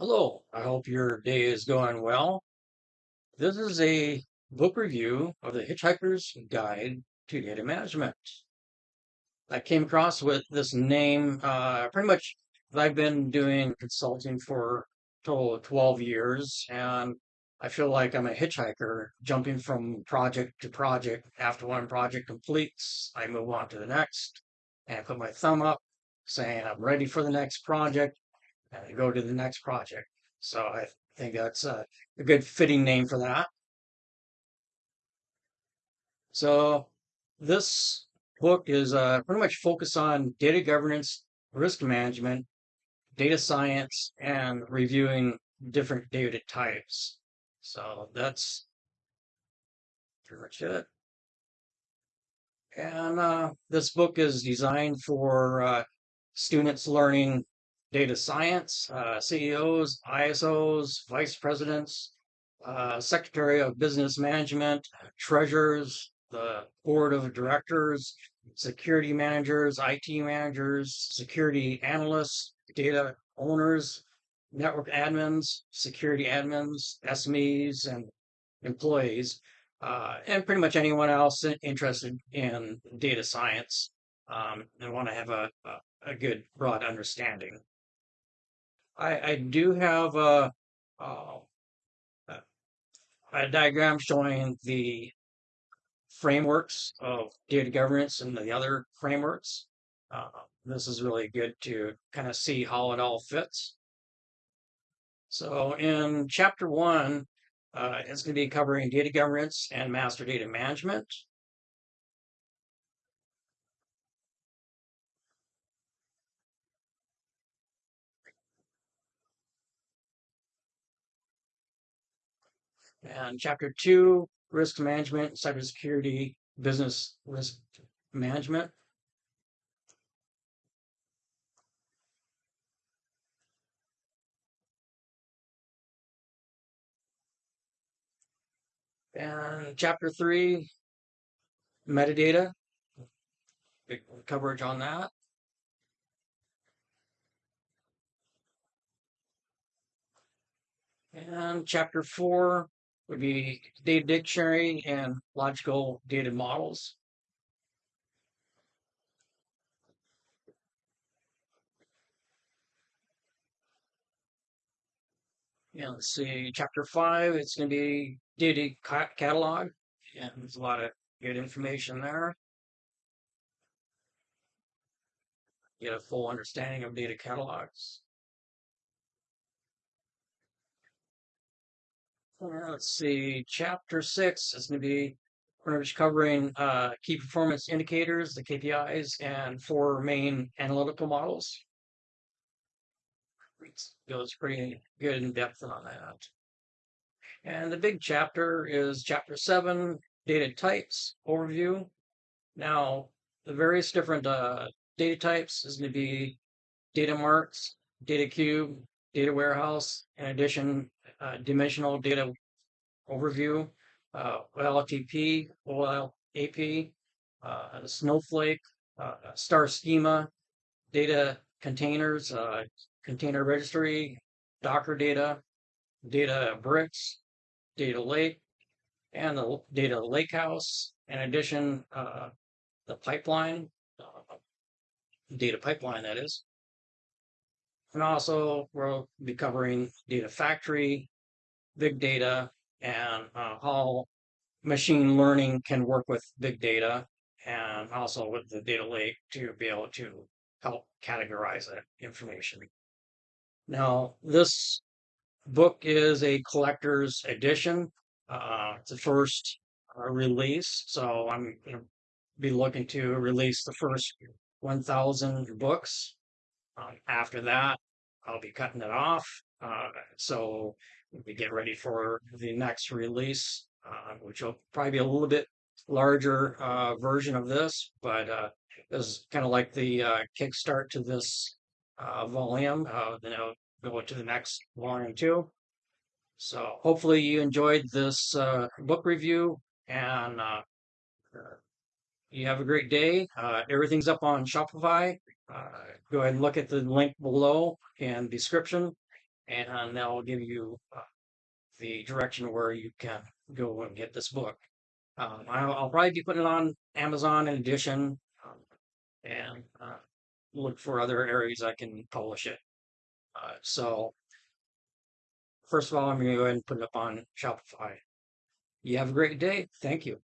Hello, I hope your day is going well. This is a book review of The Hitchhiker's Guide to Data Management. I came across with this name uh, pretty much. I've been doing consulting for a total of 12 years, and I feel like I'm a hitchhiker jumping from project to project. After one project completes, I move on to the next and I put my thumb up saying I'm ready for the next project and I go to the next project. So I think that's a, a good fitting name for that. So this book is uh, pretty much focused on data governance, risk management, data science, and reviewing different data types. So that's pretty much it. And uh, this book is designed for uh, students learning data science, uh, CEOs, ISOs, vice presidents, uh, secretary of business management, treasurers, the board of directors, security managers, IT managers, security analysts, data owners, network admins, security admins, SMEs, and employees, uh, and pretty much anyone else interested in data science um, and want to have a, a, a good broad understanding. I, I do have a, a, a diagram showing the frameworks of data governance and the other frameworks. Uh, this is really good to kind of see how it all fits. So in chapter one, uh, it's going to be covering data governance and master data management. And chapter two, risk management, cybersecurity, business risk management. And chapter three, metadata, big coverage on that. And chapter four would be data dictionary and logical data models. Yeah, let's see, chapter five, it's going to be data catalog. Yeah, there's a lot of good information there. Get a full understanding of data catalogs. Uh, let's see, chapter six is going to be pretty much covering uh, key performance indicators, the KPIs, and four main analytical models. It goes pretty good in depth on that. And the big chapter is chapter seven, data types overview. Now, the various different uh, data types is going to be data marts, data cube, data warehouse, in addition, uh, dimensional data overview, uh, OLTP, OLAP, uh, Snowflake, uh, star schema, data containers, uh, container registry, Docker data, Databricks, data lake, and the data lakehouse. In addition, uh, the pipeline, data pipeline that is. And also we'll be covering data factory, big data, and uh, how machine learning can work with big data and also with the data lake to be able to help categorize that information. Now, this book is a collector's edition. Uh, it's the first uh, release, so I'm going to be looking to release the first 1,000 books. Um, after that, I'll be cutting it off. Uh, so we get ready for the next release, uh, which will probably be a little bit larger uh, version of this, but uh, this is kind of like the uh, kickstart to this uh, volume. Uh, then I'll go to the next volume too. So hopefully you enjoyed this uh, book review and uh, you have a great day. Uh, everything's up on Shopify. Uh, go ahead and look at the link below the description and that will give you uh, the direction where you can go and get this book. Um, I'll, I'll probably be putting it on Amazon in addition, um, and uh, look for other areas I can publish it. Uh, so, first of all, I'm going to go ahead and put it up on Shopify. You have a great day. Thank you.